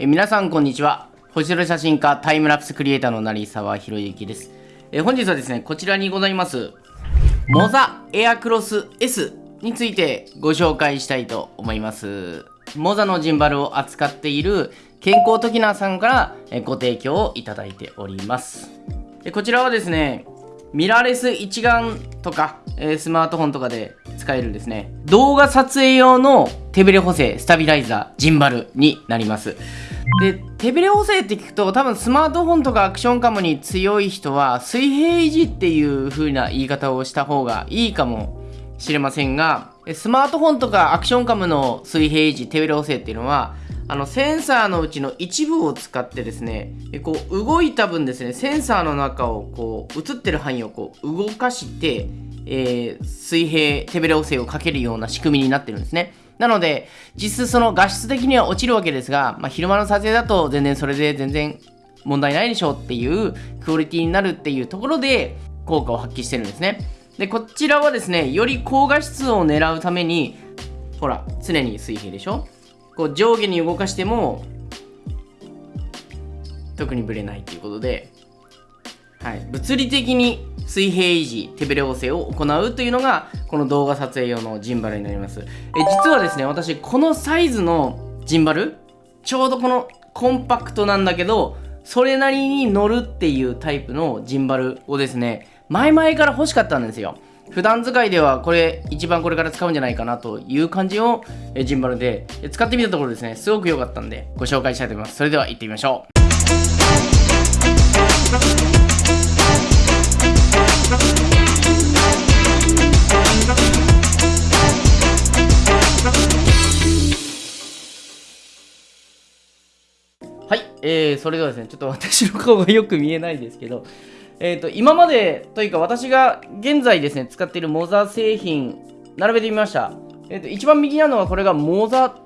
え皆さんこんにちは。星空写真家タイムラプスクリエイターの成沢宏之です。え本日はですねこちらにございますモザエアクロス S についてご紹介したいと思います。モザのジンバルを扱っている健康トキナーさんからご提供をいただいております。でこちらはですねミラーレス一眼とか、え、スマートフォンとかで使えるですね動画撮影用の手ブレ補正スタビライザージンバルになります。で手ブレ補正って聞くと多分スマートフォンとかアクションカムに強い人は水平維持っていう風な言い方をした方がいいかもしれませんがスマートフォンとかアクションカムの水平維持手ブレ補正っていうのはあのセンサーのうちの一部を使ってですねこう動いた分ですねセンサーの中をこう映ってる範囲をこう動かして、えー、水平手ブレ補正をかけるような仕組みになってるんですね。なので、実質その画質的には落ちるわけですが、まあ、昼間の撮影だと全然それで全然問題ないでしょうっていうクオリティになるっていうところで効果を発揮してるんですね。で、こちらはですね、より高画質を狙うために、ほら、常に水平でしょ？こう上下に動かしても、特にブレないということで、はい、物理的に水平維持手ブレ補正を行うというのがこの動画撮影用のジンバルになります。え実はですね私このサイズのジンバルちょうどこのコンパクトなんだけどそれなりに乗るっていうタイプのジンバルをですね前々から欲しかったんですよ。普段使いではこれ一番これから使うんじゃないかなという感じのジンバルで使ってみたところですねすごく良かったんでご紹介したいと思います。それでは行ってみましょう。はい、えー、それではですね、ちょっと私の顔がよく見えないですけど、えっ、ー、と、今までというか私が現在ですね、使っているモザ製品、並べてみました。えっ、ー、と、一番右なのはこれがモザ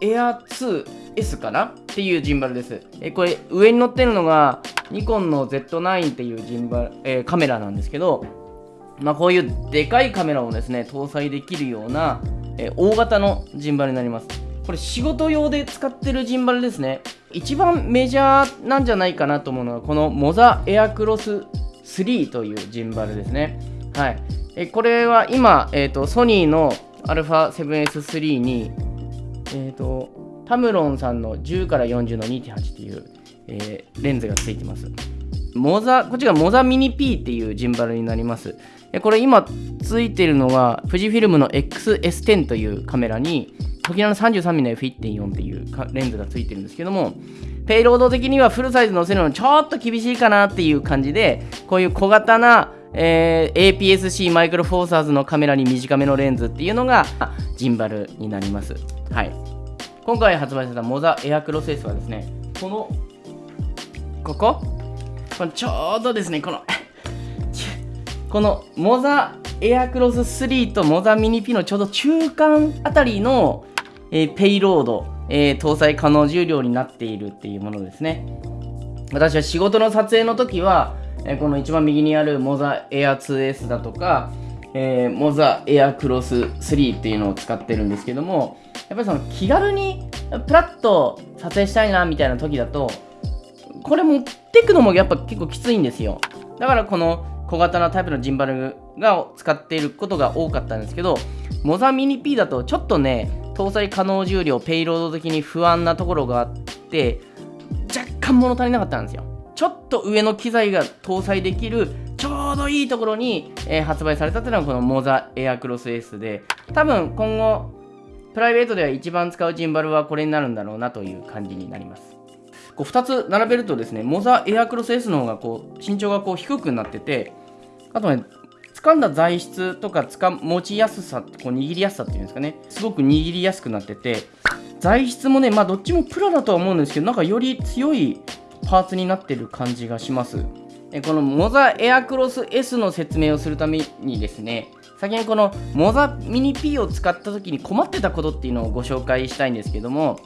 エア2 S かな？っていうジンバルです。え、これ、上に乗ってるのが、ニコンの Z9 っていうジンバル、えー、カメラなんですけど、まあ、こういうでかいカメラをですね、搭載できるような、えー、大型のジンバルになります。これ仕事用で使ってるジンバルですね。一番メジャーなんじゃないかなと思うのは、このモザエアクロス3というジンバルですね。はい。えこれは今、えーと、ソニーの α7S3 に、えーと、タムロンさんの10から40の2.8っていう、えー、レンズがついてます。モザ、こっちがモザミニ P っていうジンバルになります。これ今ついてるのが富士フィルムの XS10 というカメラに時の 33mm の F1.4 っていうレンズがついてるんですけどもペイロード的にはフルサイズ載せるのちょっと厳しいかなっていう感じでこういう小型な、えー、APS-C マイクロフォーサーズのカメラに短めのレンズっていうのがジンバルになりますはい今回発売されたモザエアクロス S はですねこのここ？このちょうどですねこの このモザエアクロス3とモザミニ P のちょうど中間あたりの、えー、ペイロード、えー、搭載可能重量になっているっていうものですね。私は仕事の撮影の時は、えー、この一番右にあるモザエア 2S だとか、えー、モザエアクロス3っていうのを使ってるんですけどもやっぱりその気軽にプラッと撮影したいなみたいな時だとこれ持ってくのもやっぱ結構きついんですよ。だからこの小型なタイプのジンバルが使っていることが多かったんですけどモザミニ P だとちょっとね搭載可能重量ペイロード的に不安なところがあって若干物足りなかったんですよ。ちょっと上の機材が搭載できるどいいところに、えー、発売されたっていうのがこのモザエアクロス S で多分今後プライベートでは一番使うジンバルはこれになるんだろうなという感じになります。こう2つ並べるとですねモザエアクロス S の方がこう身長がこう低くなっててあとね、掴んだ材質とかつか持ちやすさ、こう握りやすさっていうんですかね、すごく握りやすくなってて、材質もね、まあどっちもプラだとは思うんですけど、なんかより強いパーツになってる感じがします。このモザエアクロス S の説明をするためにですね、先にこのモザミニ P を使った時に困ってたことっていうのをご紹介したいんですけども、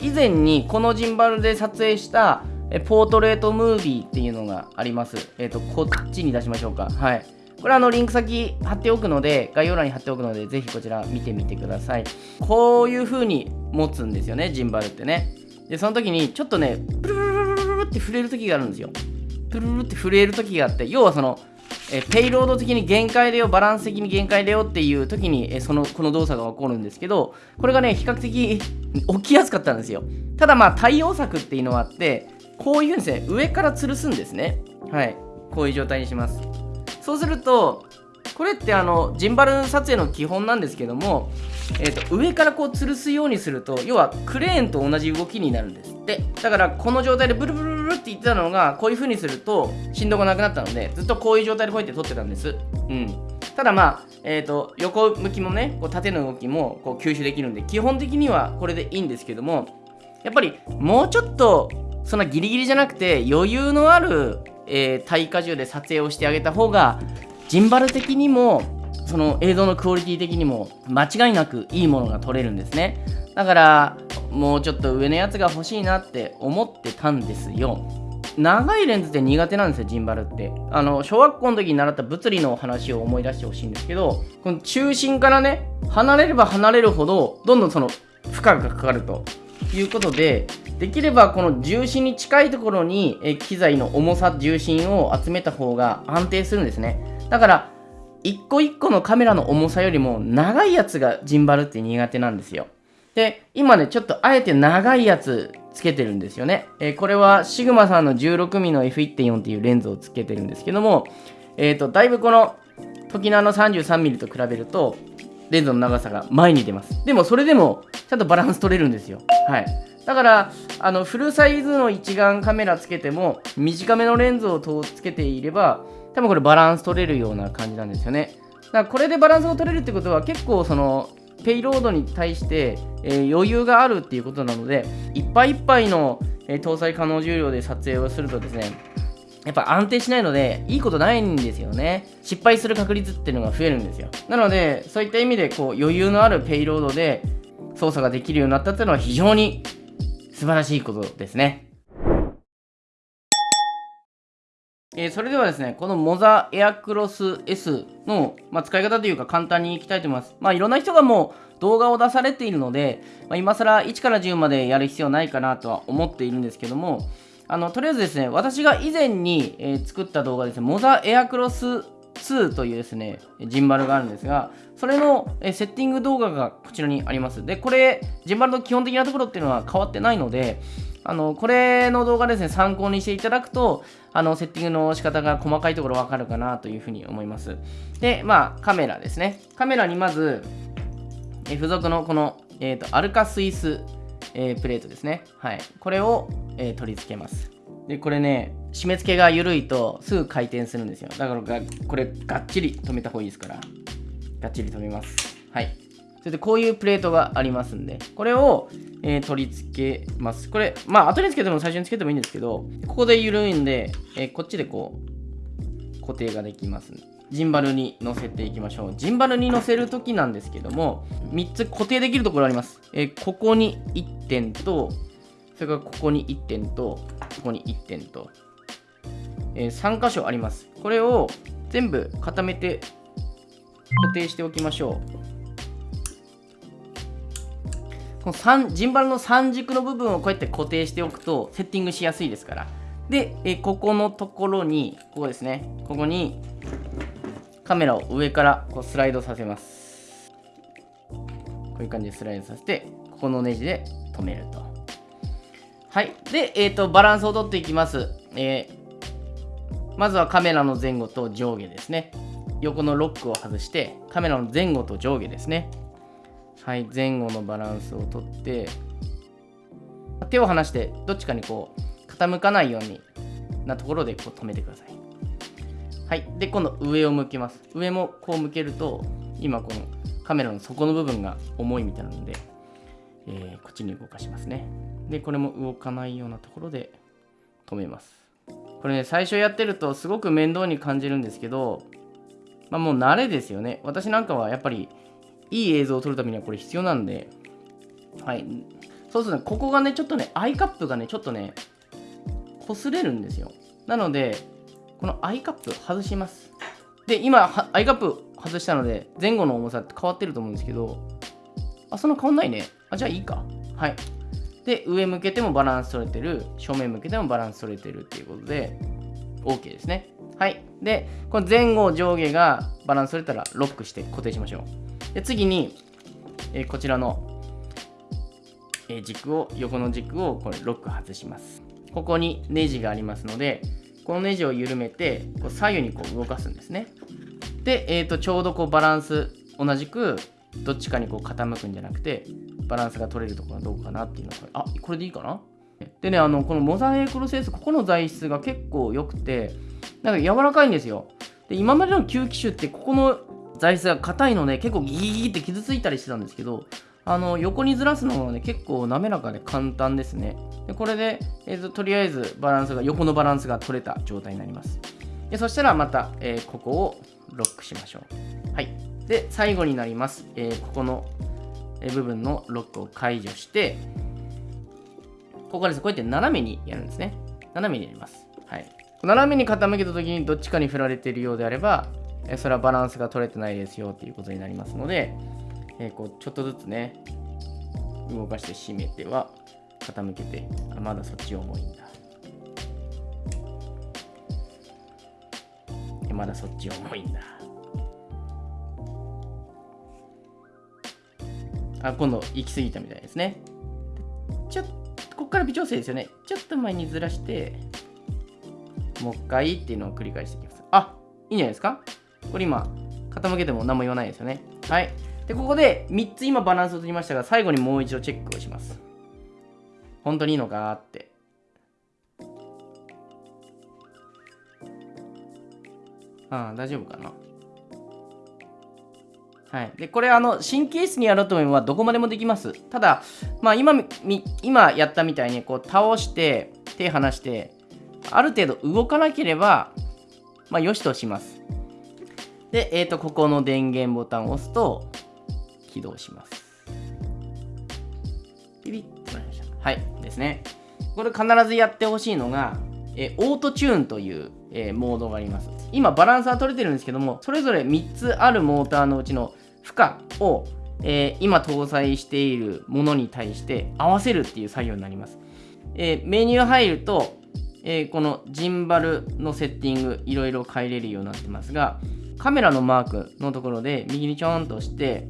以前にこのジンバルで撮影したポートレートムービーっていうのがあります。えっ、ー、と、こっちに出しましょうか。はい。これあのリンク先貼っておくので、概要欄に貼っておくので、ぜひこちら見てみてください。こういう風に持つんですよね、ジンバルってね。でその時にちょっとねプルルルルって触れる時があるんですよ。プルルって震える時があって要はそのえペイロード的に限界だよバランス的に限界だよっていう時にえそのこの動作が起こるんですけどこれがね比較的 起きやすかったんですよ。ただまあ対応策っていうのはあってこういうふうにですね上から吊るすんですね。はい。こういう状態にします。そうするとこれってあのジンバル撮影の基本なんですけども、えー、と上からこう吊るすようにすると要はクレーンと同じ動きになるんですって。だからこの状態でブルブルブルって言ってたのがこういう風にすると振動がなくなったのでずっとこういう状態でこうやって撮ってたんです。うん。ただまあ、えーと、横向きもねこう縦の動きもこう吸収できるんで基本的にはこれでいいんですけどもやっぱりもうちょっとそんなギリギリじゃなくて余裕のある、えー、耐荷重で撮影をしてあげた方がジンバル的にもその映像のクオリティ的にも間違いなくいいものが撮れるんですね。だからもうちょっと上のやつが欲しいなって思ってたんですよ。長いレンズって苦手なんですよジンバルって。あの小学校の時に習った物理の話を思い出してほしいんですけどこの中心からね離れれば離れるほどどんどんその負荷がかかるということでできればこの重心に近いところにえ機材の重さ重心を集めた方が安定するんですね。だから一個一個のカメラの重さよりも長いやつがジンバルって苦手なんですよ。で今ねちょっとあえて長いやつつけてるんですよね、えー、これはシグマさんの 16mm の F1.4 っていうレンズをつけてるんですけどもえっ、ー、とだいぶこの時のあの 33mm と比べるとレンズの長さが前に出ます。でもそれでもちゃんとバランス取れるんですよ。はい。だからあのフルサイズの一眼カメラつけても短めのレンズをつけていれば多分これバランス取れるような感じなんですよね。だからこれでバランスが取れるってことは結構そのペイロードに対して、えー、余裕があるっていうことなのでいっぱいいっぱいの、えー、搭載可能重量で撮影をするとですねやっぱ安定しないのでいいことないんですよね。失敗する確率っていうのが増えるんですよ。なのでそういった意味でこう余裕のあるペイロードで操作ができるようになったっていうのは非常に素晴らしいことですね。えー、それではですね、このモザエアクロス S の、まあ、使い方というか簡単にいきたいと思います。まあ、いろんな人がもう動画を出されているので、まあ、今更1から10までやる必要ないかなとは思っているんですけども、あのとりあえずですね、私が以前に、えー、作った動画ですね、モザエアクロス2というですね、ジンバルがあるんですが、それのえセッティング動画がこちらにあります。で、これ、ジンバルの基本的なところっていうのは変わってないので、あのこれの動画ですね、参考にしていただくと、あのセッティングの仕方が細かいところわかるかなというふうに思います。で、まあ、カメラですね。カメラにまず、え付属のこの、えーと、アルカスイス、えー、プレートですね。はい。これを、えー、取り付けます。で、これね、締め付けが緩いとすぐ回転するんですよ。だからこれがっちり止めた方がいいですから。がっちり止めます。はい。それでこういうプレートがありますんで、これを、えー、取り付けます。これ、まあ後につけても最初につけてもいいんですけど、ここで緩いんで、えー、こっちでこう、固定ができます、ジンバルに乗せていきましょう。ジンバルに乗せるときなんですけども、3つ固定できるところあります。えー、ここに1点と、それからここに1点と、ここに1点と、えー、3箇所あります。これを全部固めて固定しておきましょう。このジンバルの3軸の部分をこうやって固定しておくとセッティングしやすいですから。で、えここのところにここですね。ここにカメラを上からこうスライドさせます。こういう感じでスライドさせてここのネジで止めると。はい。で、えーと、バランスをとっていきます、えー、まずはカメラの前後と上下ですね。横のロックを外してカメラの前後と上下ですね。はい前後のバランスをとって手を離してどっちかにこう傾かないようになところでこう止めてください。はいで今度上を向きます。上もこう向けると今このカメラの底の部分が重いみたいなので、えー、こっちに動かしますね。でこれも動かないようなところで止めます。これね最初やってるとすごく面倒に感じるんですけどまあもう慣れですよね。私なんかはやっぱりいい映像を撮るためにはこれ必要なんで、はい。そうするとね、ここがね、ちょっとね、アイカップがね、ちょっとね、擦れるんですよ。なので、このアイカップ外します。で、今、アイカップ外したので、前後の重さって変わってると思うんですけど、あ、そんな変わんないね。あ、じゃあいいか。はい。で、上向けてもバランス取れてる、正面向けてもバランス取れてるっていうことで、OK ですね。はい。で、この前後上下がバランス取れたらロックして固定しましょう。で、次に、えー、こちらの、えー、軸を、横の軸をこれロック外します。ここにネジがありますので、このネジを緩めて、こう左右にこう動かすんですね。で、えー、とちょうどこうバランス、同じくどっちかにこう傾くんじゃなくて、バランスが取れるところはどうかなっていうのあ、これでいいかな？でね、あの、このモザイクロセース、ここの材質が結構良くて、なんか柔らかいんですよ。で、今までの旧機種って、ここの材質が硬いので、結構ギギギって傷ついたりしてたんですけど、あの、横にずらすのはね、結構滑らかで簡単ですね。で、これで、えーと、とりあえずバランスが、横のバランスが取れた状態になります。でそしたらまた、えー、ここをロックしましょう。はい。で、最後になります。えー、ここの部分のロックを解除して、ここです。こうやって斜めにやるんですね。斜めにやります。はい。斜めに傾けた時にどっちかに振られているようであれば、えそれはバランスが取れてないですよっていうことになりますので、え、こうちょっとずつね、動かして締めては傾けて、あまだそっち重いんだ。まだそっち重いんだ。あ、今度行き過ぎたみたいですね。ちょっとここから微調整ですよね。ちょっと前にずらして、もう一回っていうのを繰り返していきます。あ、いいんじゃないですか？これ今、傾けても何も言わないですよね。はい。で、ここで3つ今バランスを取りましたが、最後にもう一度チェックをします。本当にいいのかって。ああ、大丈夫かな。はい、でこれあの神経質にやろうと思えばどこまでもできますただ、まあ今、今やったみたいにこう倒して手離してある程度動かなければまあよしとしますで、えー、とここの電源ボタンを押すと起動します。ビビッとなりました。はいですね。これ必ずやってほしいのがえオートチューンという、えー、モードがあります。今バランスは取れてるんですけどもそれぞれ3つあるモーターのうちの負荷を、え、今搭載しているものに対して合わせるっていう作業になります。え、メニュー入ると、えー、このジンバルのセッティングいろいろ変えれるようになってますがカメラのマークのところで右にちょんとして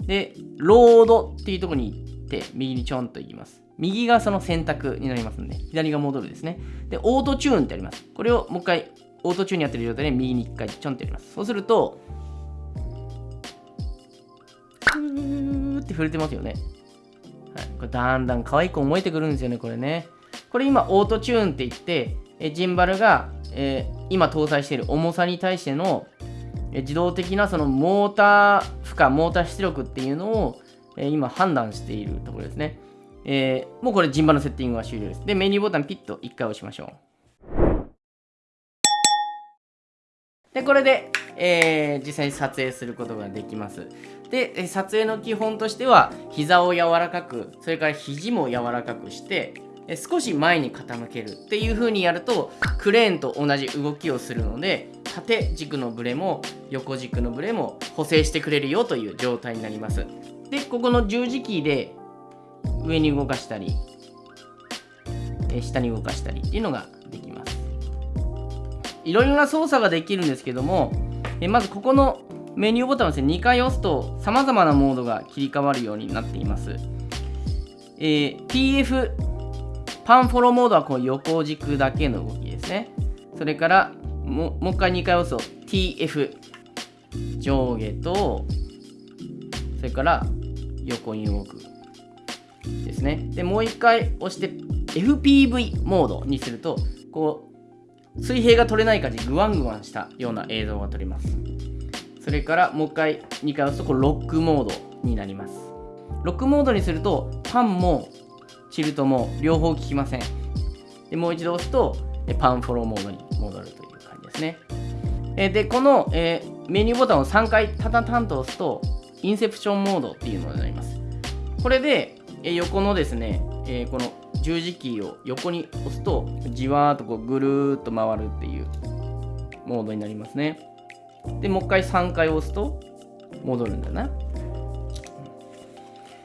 でロードっていうところに行って右にちょんと行きます。右がその選択になりますんで左が戻るですね。でオートチューンってあります。これをもう一回オートチューンにやってる状態で右に一回ちょんってやります。そうするとーって触れてますよね。はい、これだんだん可愛く思えてくるんですよね、これね。これ今、オートチューンって言って、えジンバルが、えー、今搭載している重さに対しての、え自動的なそのモーター負荷、モーター出力っていうのを、え今判断しているところですね。えー、もうこれジンバルのセッティングは終了です。で、メニューボタンピッと1回押しましょう。で、これで、えー、実際に撮影することができます。で撮影の基本としては膝を柔らかくそれから肘も柔らかくして少し前に傾けるっていう風にやるとクレーンと同じ動きをするので縦軸のブレも横軸のブレも補正してくれるよという状態になりますでここの十字キーで上に動かしたり下に動かしたりっていうのができますいろいろな操作ができるんですけどもまずここのメニューボタンをですね、2回押すと様々なモードが切り替わるようになっています。えー、PF、パンフォローモードはこう横軸だけの動きですね。それからももう一回2回押すと TF、上下と、それから横に動くですね。で、もう一回押して FPV モードにすると、こう、水平が取れない感じ、グワングワンしたような映像が撮れます。それからもう一回2回押すとこれロックモードになりますロックモードにするとパンもチルトも両方効きません。でもう一度押すとパンフォローモードに戻るという感じですね。でこの、えメニューボタンを3回タタタンと押すとインセプションモードっていうのになります。これで、え横のですね、えこの十字キーを横に押すとじわーっとこうぐるーっと回るっていうモードになりますね。でもう一回3回押すと戻るんだな。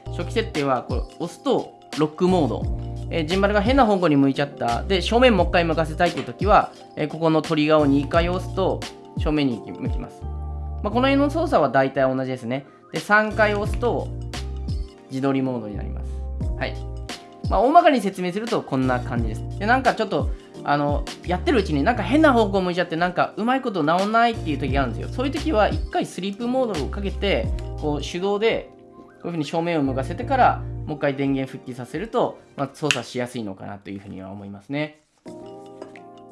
初期設定はこれ押すとロックモード。えー、ジンバルが変な方向に向いちゃった。で、正面もう一回向かせたいという時は、えー、ここのトリガーを2回押すと正面に向きます。まあ、この辺の操作は大体同じですね。で、3回押すと自撮りモードになります。はい。まあ、大まかに説明するとこんな感じです。で、なんかちょっと、あの、やってるうちになんか変な方向向いちゃって、なんかうまいこと治んないっていう時があるんですよ。そういう時は1回スリープモードをかけて、こう手動でこういうふうに正面を向かせてから、もう一回電源復帰させると、まあ、操作しやすいのかなというふうには思いますね。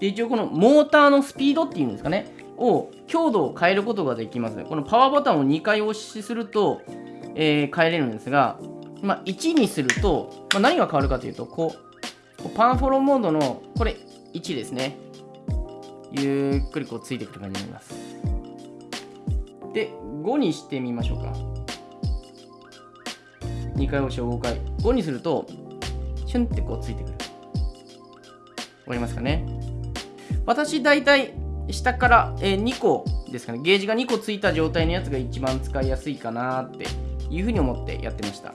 で、一応このモーターのスピードっていうんですかね、を強度を変えることができます。このパワーボタンを2回押しすると、えー、変えれるんですが、まあ、1にすると、まあ、何が変わるかというと、こう、こうパンフォローモードの、これ1ですね。ゆっくりこうついてくる感じになります。で、5にしてみましょうか。2回押しを5回。5にすると、シュンってこうついてくる。わかりますかね？私、大体、下から、え、2個ですかね。ゲージが2個ついた状態のやつが一番使いやすいかなっていうふうに思ってやってました。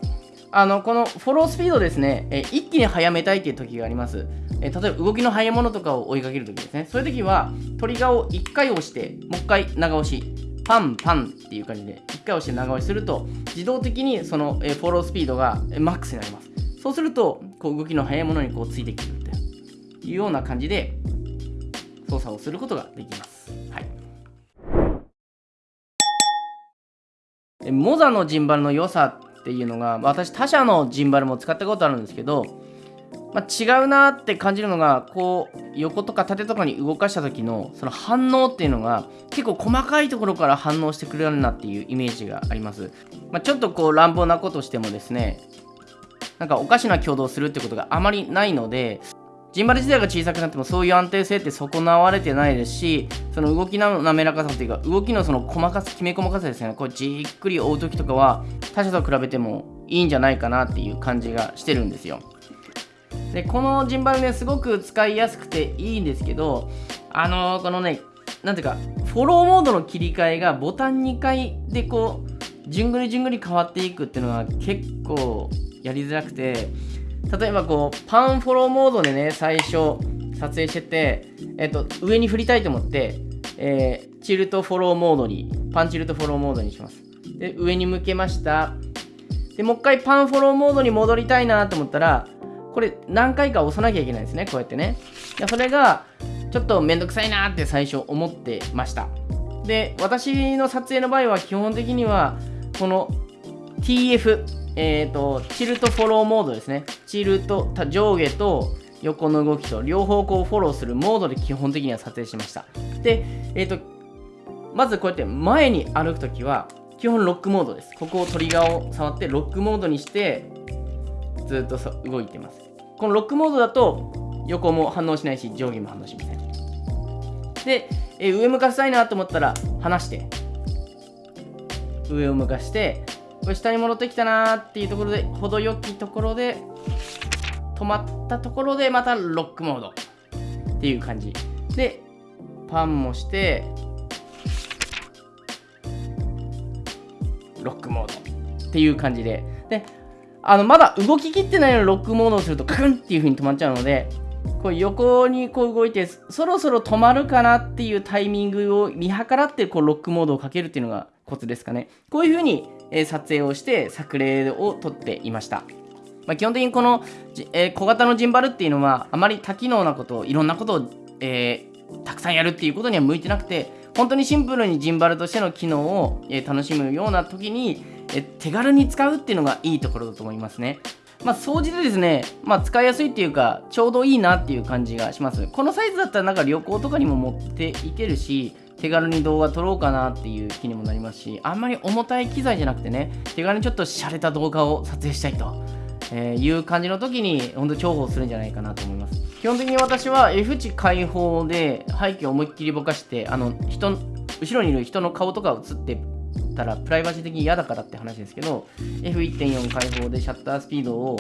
あの、このフォロースピードですね、え、一気に速めたいっていう時があります。え、例えば動きの速いものとかを追いかける時ですね。そういう時は、トリガーを1回押して、もう1回長押し。パンパンっていう感じで、1回押して長押しすると、自動的にその、フォロースピードが、マックスになります。そうすると、こう動きの速いものにこうついてくるというような感じで、操作をすることができます。はい。モザのジンバルの良さっていうのが私他社のジンバルも使ったことあるんですけど、まあ、違うなって感じるのがこう横とか縦とかに動かした時のその反応っていうのが結構細かいところから反応してくれるなっていうイメージがあります、まあ、ちょっとこう乱暴なことしてもですねなんかおかしな挙動するってことがあまりないのでジンバル自体が小さくなってもそういう安定性って損なわれてないですしその動きの滑らかさっていうか動きのその細かさきめ細かさですね。こうじっくり追う時とかは他社と比べてもいいんじゃないかなっていう感じがしてるんですよ。でこのジンバルねすごく使いやすくていいんですけどあのー、このねなんていうかフォローモードの切り替えがボタン2回でこうじゅんぐりじゅんぐり変わっていくっていうのは結構やりづらくて例えばこうパンフォローモードでね最初撮影してて、えっと、上に振りたいと思って、えー、チルトフォローモードにパンチルトフォローモードにします。で上に向けました。でもう一回パンフォローモードに戻りたいなと思ったらこれ何回か押さなきゃいけないですねこうやってねそれがちょっとめんどくさいなって最初思ってましたで私の撮影の場合は基本的にはこの TF えっ、ー、と、チルトフォローモードですね。チルト、上下と横の動きと両方こうフォローするモードで基本的には撮影しました。で、えっ、ー、と、まずこうやって前に歩くときは、基本ロックモードです。ここをトリガーを触ってロックモードにして、ずっと動いてます。このロックモードだと、横も反応しないし、上下も反応しません。で、えー、上向かせたいなと思ったら、離して、上を向かして、これ下に戻ってきたなーっていうところで程よきところで止まったところでまたロックモード。っていう感じ。でパンもしてロックモード。っていう感じで。であのまだ動ききってないのにロックモードをするとカクンっていう風に止まっちゃうのでこう横にこう動いてそろそろ止まるかなっていうタイミングを見計らってこうロックモードをかけるっていうのがコツですかねこういう風にえ撮影をして作例を撮っていました。まあ、基本的にこの、え小型のジンバルっていうのはあまり多機能なことをいろんなことを、えー、たくさんやるっていうことには向いてなくて本当にシンプルにジンバルとしての機能を、え楽しむような時に、え手軽に使うっていうのがいいところだと思いますね。まあ、掃除でですね、まあ、使いやすいっていうか、ちょうどいいなっていう感じがします。このサイズだったらなんか旅行とかにも持っていけるし、手軽に動画撮ろうかなっていう気にもなりますしあんまり重たい機材じゃなくてね手軽にちょっと洒落た動画を撮影したいと、えいう感じの時に本当重宝するんじゃないかなと思います基本的に私は F 値開放で背景を思いっきりぼかしてあの人後ろにいる人の顔とか映ってたらプライバシー的に嫌だからって話ですけど F1.4 開放でシャッタースピードを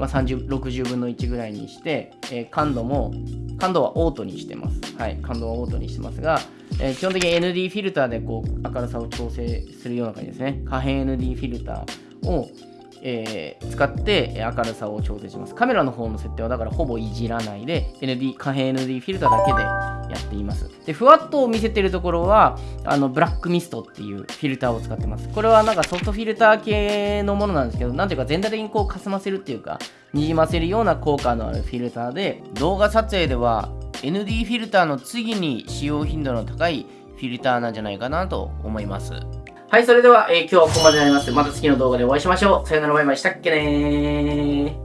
まあ、60分の1ぐらいにして、えー、感度も感度はオートにしてます。はい、感度はオートにしてますが、えー、基本的に ND フィルターでこう明るさを調整するような感じですね。可変 ND フィルターを、えー使って明るさを調整します。カメラの方の設定はだからほぼいじらないで、ND、可変 ND フィルターだけでやっています。で、ふわっと見せてるところは、あの、ブラックミストっていうフィルターを使ってます。これはなんかソフトフィルター系のものなんですけど、なんていうか全体的にこう霞ませるっていうか、にじませるような効果のあるフィルターで、動画撮影では ND フィルターの次に使用頻度の高いフィルターなんじゃないかなと思います。はい、それでは、えー今日はここまでになります。また次の動画でお会いしましょう。さよならバイバイしたっけねー。